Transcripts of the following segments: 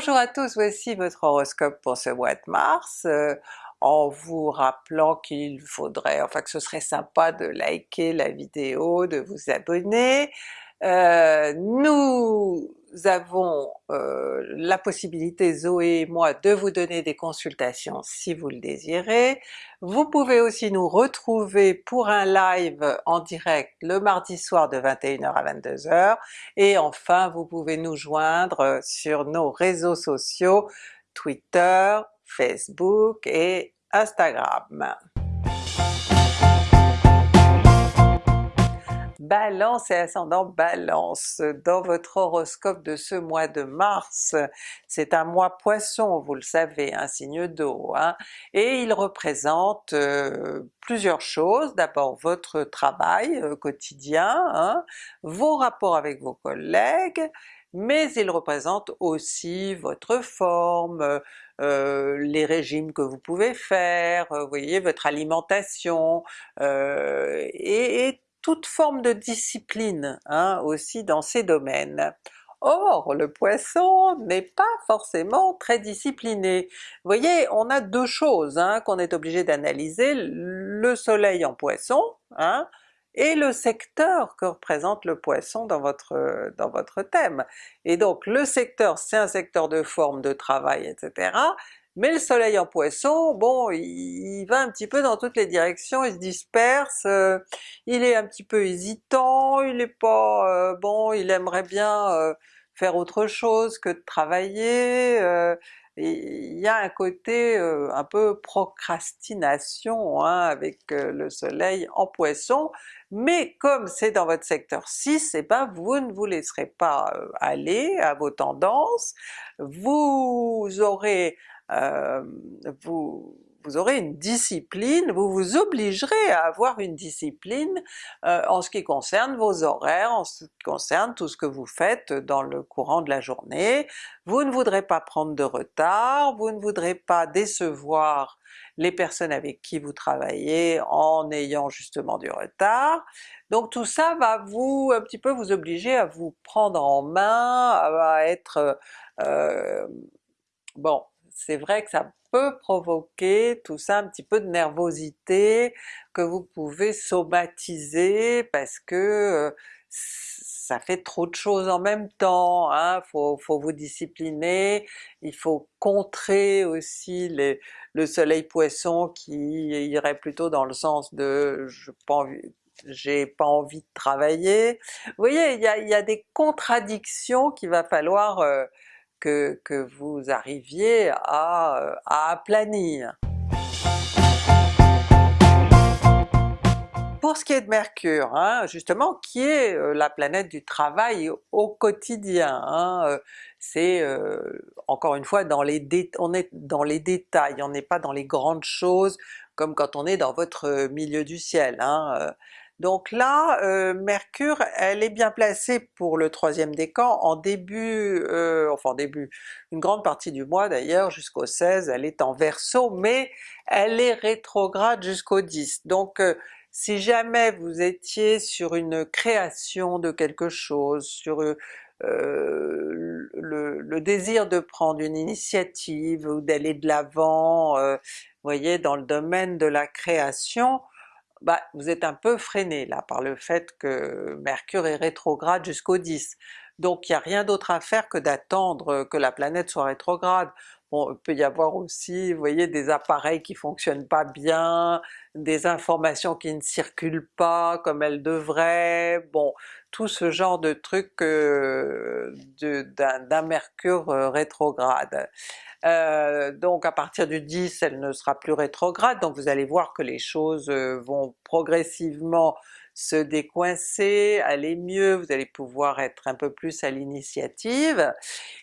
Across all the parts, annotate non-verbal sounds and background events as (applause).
Bonjour à tous, voici votre horoscope pour ce mois de mars, euh, en vous rappelant qu'il faudrait, enfin que ce serait sympa de liker la vidéo, de vous abonner. Euh, nous avons euh, la possibilité, Zoé et moi, de vous donner des consultations si vous le désirez. Vous pouvez aussi nous retrouver pour un live en direct le mardi soir de 21h à 22h, et enfin vous pouvez nous joindre sur nos réseaux sociaux Twitter, Facebook et Instagram. Balance et ascendant Balance, dans votre horoscope de ce mois de mars, c'est un mois Poisson, vous le savez, un signe d'eau, hein, et il représente euh, plusieurs choses, d'abord votre travail euh, quotidien, hein, vos rapports avec vos collègues, mais il représente aussi votre forme, euh, les régimes que vous pouvez faire, vous voyez, votre alimentation, et, et toute forme de discipline hein, aussi dans ces domaines. Or le Poisson n'est pas forcément très discipliné. Vous voyez, on a deux choses hein, qu'on est obligé d'analyser, le soleil en Poisson, hein, et le secteur que représente le Poisson dans votre, dans votre thème. Et donc le secteur c'est un secteur de forme, de travail, etc. Mais le soleil en Poisson, bon, il, va un petit peu dans toutes les directions, il se disperse, euh, il est un petit peu hésitant, il est pas... Euh, bon, il aimerait bien euh, faire autre chose que de travailler, il y a un côté un peu procrastination hein, avec le soleil en Poisson, mais comme c'est dans votre secteur 6, et eh ben vous ne vous laisserez pas aller à vos tendances, vous aurez euh, vous, aurez une discipline, vous vous obligerez à avoir une discipline euh, en ce qui concerne vos horaires, en ce qui concerne tout ce que vous faites dans le courant de la journée. Vous ne voudrez pas prendre de retard, vous ne voudrez pas décevoir les personnes avec qui vous travaillez en ayant justement du retard. Donc tout ça va vous un petit peu vous obliger à vous prendre en main, à être euh, bon c'est vrai que ça peut provoquer tout ça un petit peu de nervosité que vous pouvez somatiser parce que euh, ça fait trop de choses en même temps, hein? faut, faut vous discipliner, il faut contrer aussi le soleil Poisson qui irait plutôt dans le sens de j'ai pas envie de travailler. Vous voyez, il y a, y a des contradictions qu'il va falloir euh, que, vous arriviez à, euh, à aplanir. Pour ce qui est de Mercure, hein, justement, qui est euh, la planète du travail au quotidien, hein, euh, c'est encore une fois dans les on est dans les détails, on n'est pas dans les grandes choses comme quand on est dans votre milieu du ciel. Hein, donc là, euh, Mercure, elle est bien placée pour le troisième décan en début, euh, enfin en début, une grande partie du mois d'ailleurs, jusqu'au 16, elle est en Verseau, mais elle est rétrograde jusqu'au 10. Donc euh, si jamais vous étiez sur une création de quelque chose, sur le, le, désir de prendre une initiative ou d'aller de l'avant, vous voyez, dans le domaine de la création, bah, vous êtes un peu freiné là par le fait que Mercure est rétrograde jusqu'au 10. Donc il n'y a rien d'autre à faire que d'attendre que la planète soit rétrograde. Bon, il peut y avoir aussi, vous voyez, des appareils qui fonctionnent pas bien, des informations qui ne circulent pas comme elles devraient, bon, tout ce genre de trucs euh, d'un Mercure euh, rétrograde. Euh, donc à partir du 10 elle ne sera plus rétrograde, donc vous allez voir que les choses euh, vont progressivement se décoincer, aller mieux, vous allez pouvoir être un peu plus à l'initiative.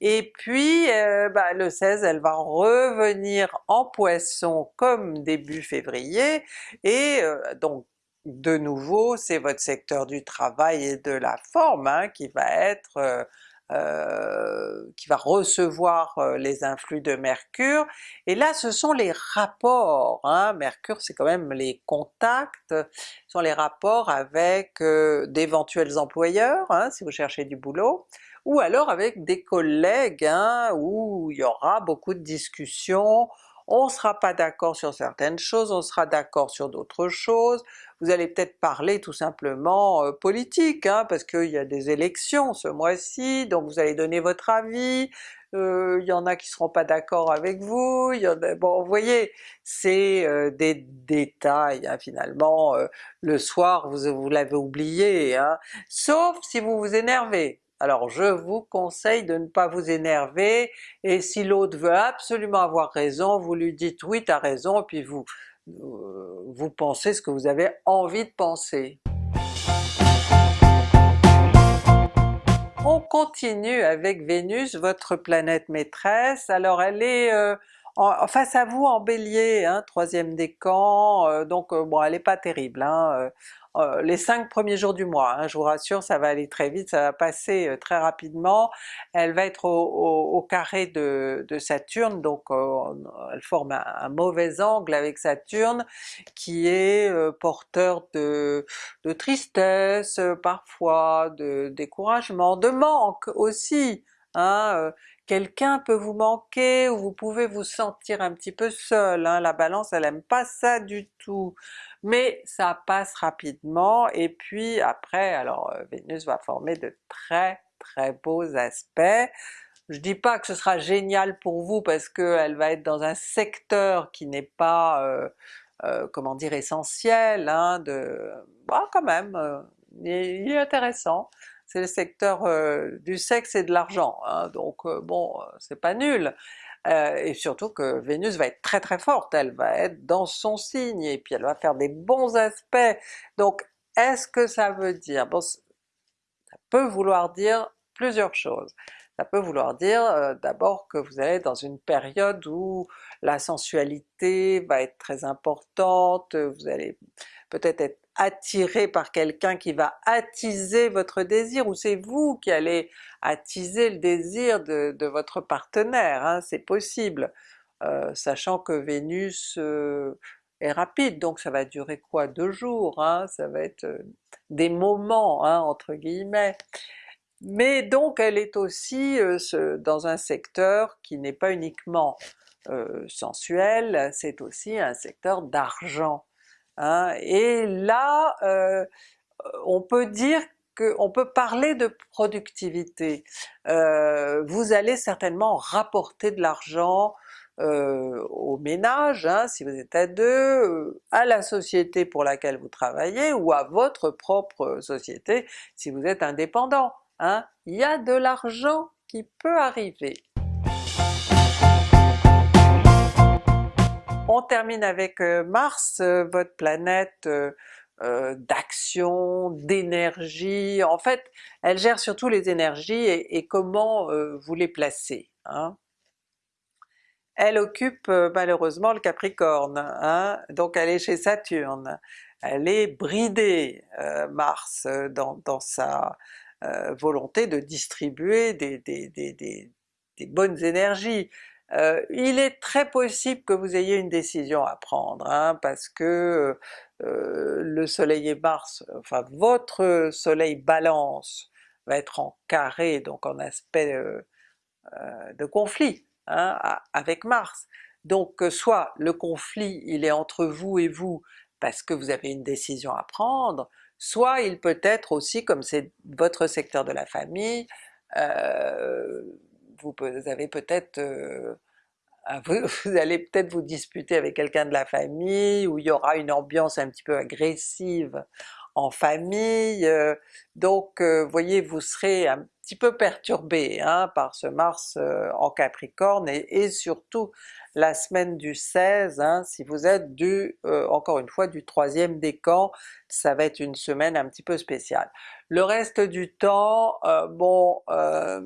Et puis euh, bah, le 16 elle va revenir en Poisson comme début février, et donc de nouveau c'est votre secteur du travail et de la forme hein, qui va être euh, qui va recevoir euh, les influx de Mercure, et là ce sont les rapports, hein. Mercure c'est quand même les contacts, ce sont les rapports avec euh, d'éventuels employeurs, hein, si vous cherchez du boulot, ou alors avec des collègues hein, où il y aura beaucoup de discussions, on ne sera pas d'accord sur certaines choses, on sera d'accord sur d'autres choses, vous allez peut-être parler tout simplement euh, politique, hein, parce qu'il y a des élections ce mois-ci, donc vous allez donner votre avis, euh, il y en a qui seront pas d'accord avec vous, bon vous voyez, c'est euh, des détails hein, finalement, le soir vous, vous l'avez oublié, hein, sauf si vous vous énervez. Alors je vous conseille de ne pas vous énerver, et si l'autre veut absolument avoir raison, vous lui dites oui t'as raison, puis vous, euh, vous pensez ce que vous avez envie de penser. On continue avec Vénus, votre planète maîtresse. Alors elle est euh, face à vous en Bélier, hein, troisième décan, euh, donc bon elle n'est pas terrible. Hein, euh, les cinq premiers jours du mois, hein, je vous rassure ça va aller très vite, ça va passer euh, très rapidement, elle va être au, carré de, Saturne, donc euh, elle forme un, mauvais angle avec Saturne qui est porteur de, tristesse parfois, de découragement, de manque aussi, hein, quelqu'un peut vous manquer ou vous pouvez vous sentir un petit peu seul, hein. la Balance elle aime pas ça du tout, mais ça passe rapidement et puis après alors euh, Vénus va former de très très beaux aspects. Je dis pas que ce sera génial pour vous parce qu'elle va être dans un secteur qui n'est pas euh, euh, comment dire essentiel, hein, de... Bah, quand même, il est intéressant c'est le secteur euh, du sexe et de l'argent, hein, donc euh, bon, euh, c'est pas nul. et surtout que Vénus va être très très forte, elle va être dans son signe, et puis elle va faire des bons aspects. Donc est-ce que ça veut dire, ça peut vouloir dire plusieurs choses. Ça peut vouloir dire d'abord que vous allez dans une période où la sensualité va être très importante, vous allez peut-être être attiré par quelqu'un qui va attiser votre désir, ou c'est vous qui allez attiser le désir de, votre partenaire, hein, c'est possible, euh, sachant que Vénus euh, est rapide, donc ça va durer quoi? Deux jours, hein, ça va être euh, des moments hein, entre guillemets. Mais donc elle est aussi dans un secteur qui n'est pas uniquement sensuel, c'est aussi un secteur d'argent. Hein. Et là, euh, on peut dire qu'on peut parler de productivité. Euh, vous allez certainement rapporter de l'argent euh, au ménage, hein, si vous êtes à deux, à la société pour laquelle vous travaillez, ou à votre propre société si vous êtes indépendant. Hein. Il y a de l'argent qui peut arriver. On termine avec euh, Mars, euh, votre planète euh, d'action, d'énergie, en fait elle gère surtout les énergies et, comment vous les placez. Hein. Elle occupe malheureusement le Capricorne, hein, donc elle est chez Saturne. Elle est bridée, Mars, dans, sa volonté de distribuer des bonnes énergies. Euh, il est très possible que vous ayez une décision à prendre, hein, parce que euh, le soleil et Mars, enfin votre soleil balance va être en carré, donc en aspect euh, de conflit hein, avec Mars. Donc soit le conflit il est entre vous et vous parce que vous avez une décision à prendre, soit il peut être aussi, comme c'est votre secteur de la famille, vous avez peut-être euh, (laughs) vous, allez peut-être vous disputer avec quelqu'un de la famille, ou il y aura une ambiance un petit peu agressive en famille, euh, donc euh, voyez vous serez un petit peu perturbé hein, par ce Mars en Capricorne, et, surtout la semaine du 16, hein, si vous êtes du, encore une fois, du troisième décan, ça va être une semaine un petit peu spéciale. Le reste du temps, bon, euh,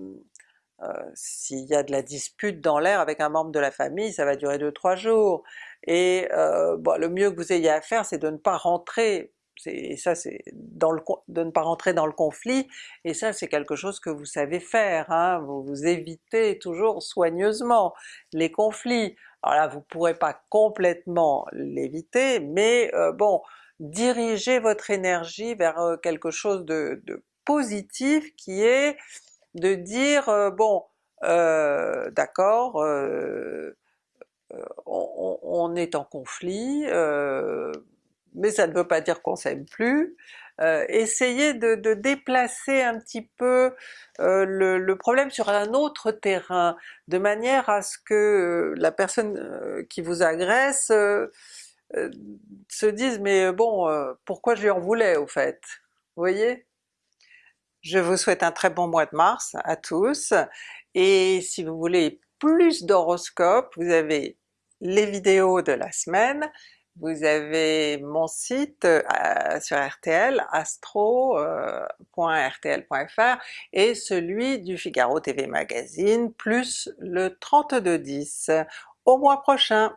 s'il y a de la dispute dans l'air avec un membre de la famille, ça va durer 2-3 jours, et euh, le mieux que vous ayez à faire c'est de ne pas rentrer, et ça c'est dans le de ne pas rentrer dans le conflit, et ça c'est quelque chose que vous savez faire, hein, vous, évitez toujours soigneusement les conflits. Alors là vous pourrez pas complètement l'éviter, mais euh, bon, dirigez votre énergie vers quelque chose de positif qui est de dire euh, bon euh, d'accord, euh, on, on, est en conflit, mais ça ne veut pas dire qu'on s'aime plus, euh, essayez de, déplacer un petit peu euh, le, le, problème sur un autre terrain, de manière à ce que la personne qui vous agresse se dise mais bon, pourquoi je lui en voulais au fait? Vous voyez? Je vous souhaite un très bon mois de mars à tous, et si vous voulez plus d'horoscopes, vous avez les vidéos de la semaine, vous avez mon site euh, sur RTL, astro.rtl.fr euh, et celui du Figaro TV Magazine, plus le 3210. Au mois prochain!